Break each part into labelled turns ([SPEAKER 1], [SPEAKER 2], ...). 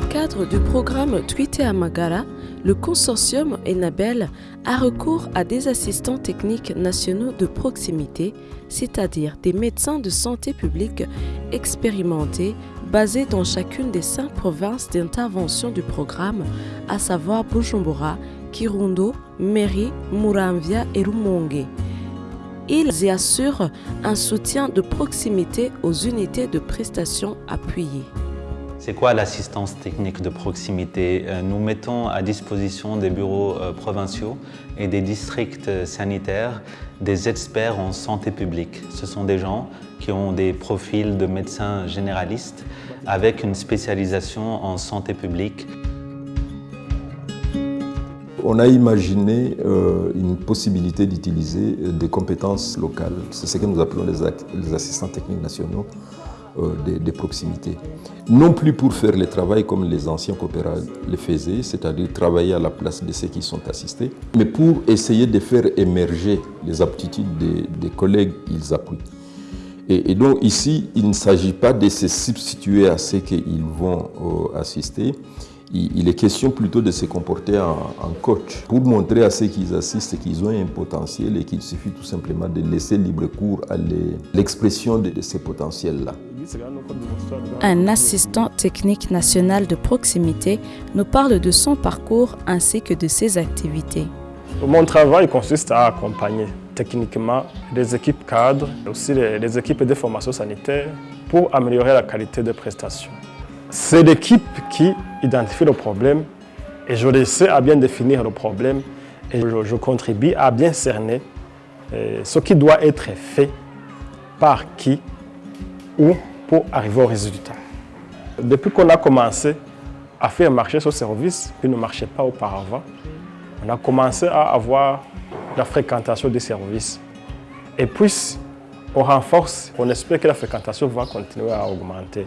[SPEAKER 1] cadre du programme Tweete Amagara, le consortium Enabel a recours à des assistants techniques nationaux de proximité, c'est-à-dire des médecins de santé publique expérimentés basés dans chacune des cinq provinces d'intervention du programme, à savoir Bujumbura, Kirundo, Meri, Muramvia et Rumonge. Ils y assurent un soutien de proximité aux unités de prestation appuyées.
[SPEAKER 2] C'est quoi l'assistance technique de proximité? Euh, Nous mettons à disposition des bureaux euh, provinciaux et des districts euh, sanitaires des experts en santé publique. Ce sont des gens qui ont des profils de médecins généralistes avec une spécialisation en santé publique.
[SPEAKER 3] On a imaginé une possibilité d'utiliser des compétences locales. C'est ce que nous appelons les assistants techniques nationaux euh, de, proximité. Non plus pour faire le travail comme les anciens coopérants le faisaient, c'est-à-dire travailler à la place de ceux qui sont assistés, mais pour essayer de faire émerger les aptitudes des, collègues qu'ils appuient. Et, donc ici, il ne s'agit pas de se substituer à ceux qu'ils vont euh, assister, il, est question plutôt de se comporter en, coach pour montrer à ceux qui assistent qu'ils ont un potentiel et qu'il suffit tout simplement de laisser libre cours à l'expression de ces potentiels-là.
[SPEAKER 1] Un assistant technique national de proximité nous parle de son parcours ainsi que de ses activités.
[SPEAKER 4] Mon travail consiste à accompagner techniquement les équipes cadres et aussi les, équipes de formation sanitaire pour améliorer la qualité de prestations. C'est l'équipe qui identifie le problème et je laisse à bien définir le problème et je, contribue à bien cerner euh, ce qui doit être fait par qui, où pour arriver au résultat. Depuis qu'on a commencé à faire marcher ce service qui ne marchait pas auparavant, on a commencé à avoir la fréquentation des services. Et puis, on renforce, on espère que la fréquentation va continuer à augmenter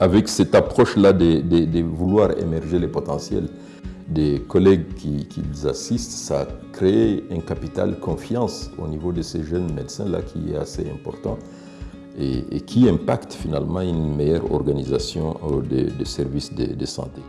[SPEAKER 3] avec cette approche-là de, de, vouloir émerger les potentiels des collègues qui, qui assistent, ça crée un capital confiance au niveau de ces jeunes médecins-là qui est assez important et, qui impacte finalement une meilleure organisation des de services de santé.